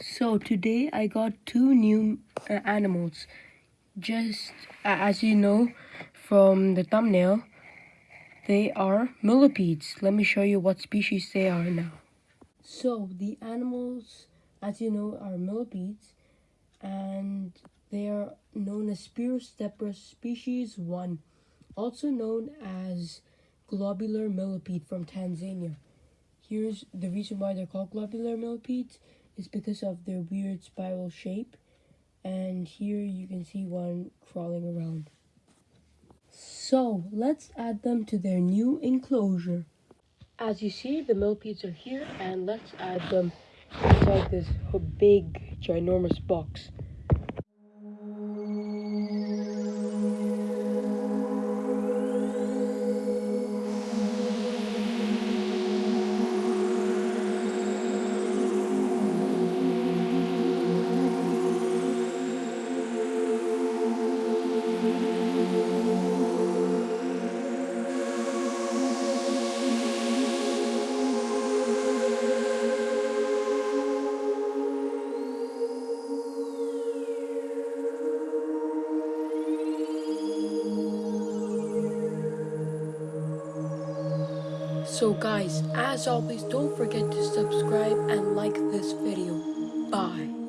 So today I got two new uh, animals. Just uh, as you know from the thumbnail, they are millipedes. Let me show you what species they are now. So the animals, as you know, are millipedes and they are known as Spirostepra species 1, also known as globular millipede from Tanzania. Here's the reason why they're called globular millipedes is because of their weird spiral shape. And here you can see one crawling around. So let's add them to their new enclosure. As you see, the millipedes are here and let's add them inside this big, ginormous box. So guys, as always, don't forget to subscribe and like this video. Bye.